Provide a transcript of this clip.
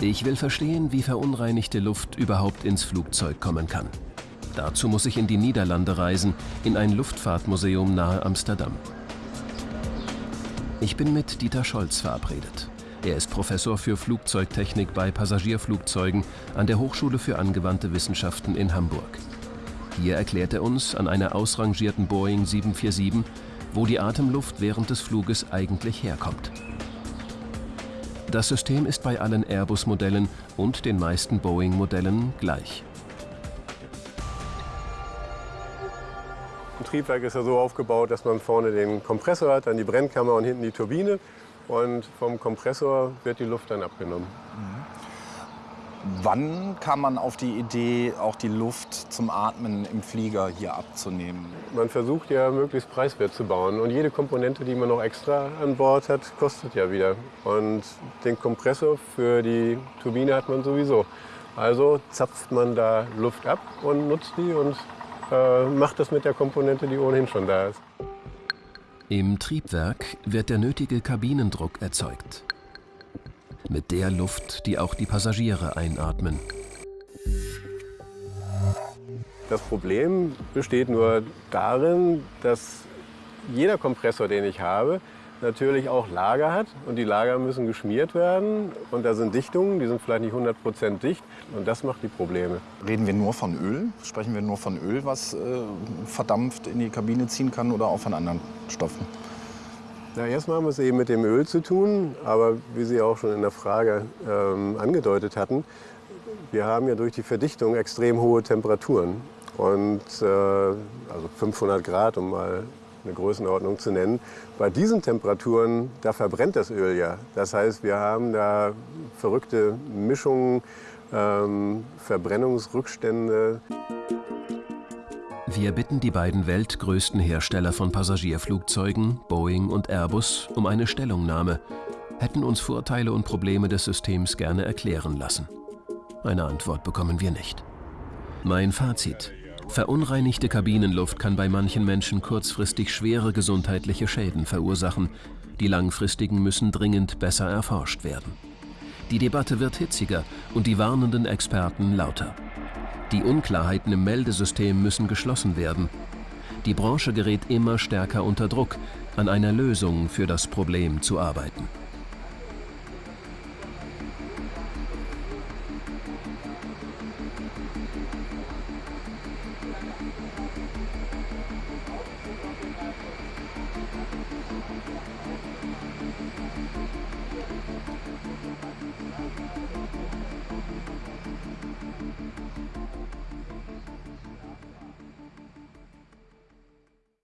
Ich will verstehen, wie verunreinigte Luft überhaupt ins Flugzeug kommen kann. Dazu muss ich in die Niederlande reisen, in ein Luftfahrtmuseum nahe Amsterdam. Ich bin mit Dieter Scholz verabredet. Er ist Professor für Flugzeugtechnik bei Passagierflugzeugen an der Hochschule für angewandte Wissenschaften in Hamburg. Hier erklärt er uns an einer ausrangierten Boeing 747, wo die Atemluft während des Fluges eigentlich herkommt. Das System ist bei allen Airbus-Modellen und den meisten Boeing-Modellen gleich. Ein Triebwerk ist ja so aufgebaut, dass man vorne den Kompressor hat, dann die Brennkammer und hinten die Turbine. Und vom Kompressor wird die Luft dann abgenommen. Wann kam man auf die Idee, auch die Luft zum Atmen im Flieger hier abzunehmen? Man versucht ja möglichst preiswert zu bauen und jede Komponente, die man noch extra an Bord hat, kostet ja wieder. Und den Kompressor für die Turbine hat man sowieso. Also zapft man da Luft ab und nutzt die und äh, macht das mit der Komponente, die ohnehin schon da ist. Im Triebwerk wird der nötige Kabinendruck erzeugt. Mit der Luft, die auch die Passagiere einatmen. Das Problem besteht nur darin, dass jeder Kompressor, den ich habe, natürlich auch Lager hat. Und die Lager müssen geschmiert werden. Und da sind Dichtungen, die sind vielleicht nicht 100% dicht. Und das macht die Probleme. Reden wir nur von Öl? Sprechen wir nur von Öl, was äh, verdampft in die Kabine ziehen kann oder auch von anderen Stoffen? Na, erstmal haben wir es eben mit dem Öl zu tun. Aber wie Sie auch schon in der Frage ähm, angedeutet hatten, wir haben ja durch die Verdichtung extrem hohe Temperaturen. Und äh, also 500 Grad, um mal eine Größenordnung zu nennen. Bei diesen Temperaturen, da verbrennt das Öl ja. Das heißt, wir haben da verrückte Mischungen, ähm, Verbrennungsrückstände. Wir bitten die beiden weltgrößten Hersteller von Passagierflugzeugen, Boeing und Airbus, um eine Stellungnahme, hätten uns Vorteile und Probleme des Systems gerne erklären lassen. Eine Antwort bekommen wir nicht. Mein Fazit. Verunreinigte Kabinenluft kann bei manchen Menschen kurzfristig schwere gesundheitliche Schäden verursachen. Die langfristigen müssen dringend besser erforscht werden. Die Debatte wird hitziger und die warnenden Experten lauter. Die Unklarheiten im Meldesystem müssen geschlossen werden. Die Branche gerät immer stärker unter Druck, an einer Lösung für das Problem zu arbeiten.